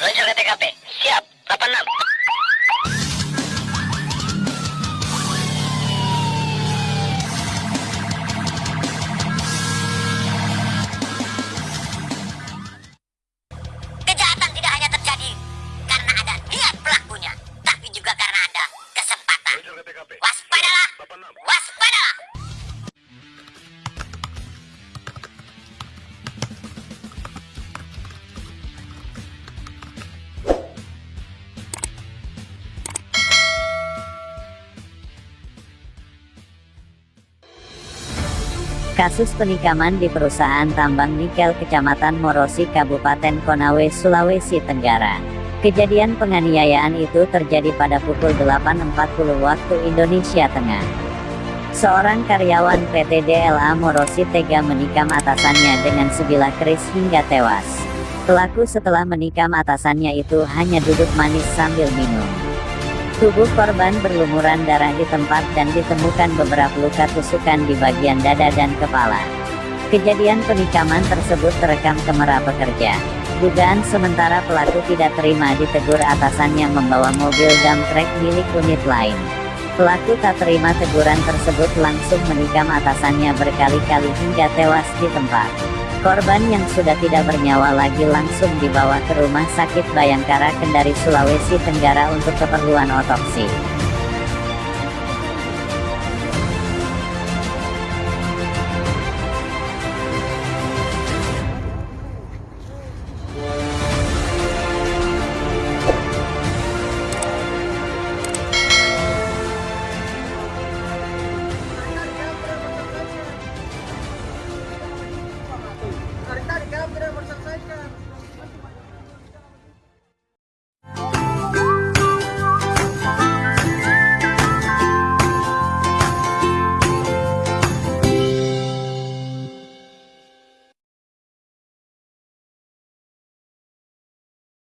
Meluncur ke TKP. Siap. 86. Kejahatan tidak Kasus penikaman di perusahaan tambang nikel Kecamatan Morosi Kabupaten Konawe, Sulawesi Tenggara. Kejadian penganiayaan itu terjadi pada pukul 8.40 waktu Indonesia Tengah. Seorang karyawan PT DLA Morosi tega menikam atasannya dengan sebilah keris hingga tewas. Pelaku setelah menikam atasannya itu hanya duduk manis sambil minum. Tubuh korban berlumuran darah di tempat dan ditemukan beberapa luka tusukan di bagian dada dan kepala. Kejadian penikaman tersebut terekam kamera pekerja. Dugaan sementara pelaku tidak terima ditegur atasannya membawa mobil dump truck milik unit lain. Pelaku tak terima teguran tersebut langsung menikam atasannya berkali-kali hingga tewas di tempat. Korban yang sudah tidak bernyawa lagi langsung dibawa ke Rumah Sakit Bayangkara Kendari Sulawesi Tenggara untuk keperluan otopsi.